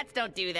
Cats don't do that.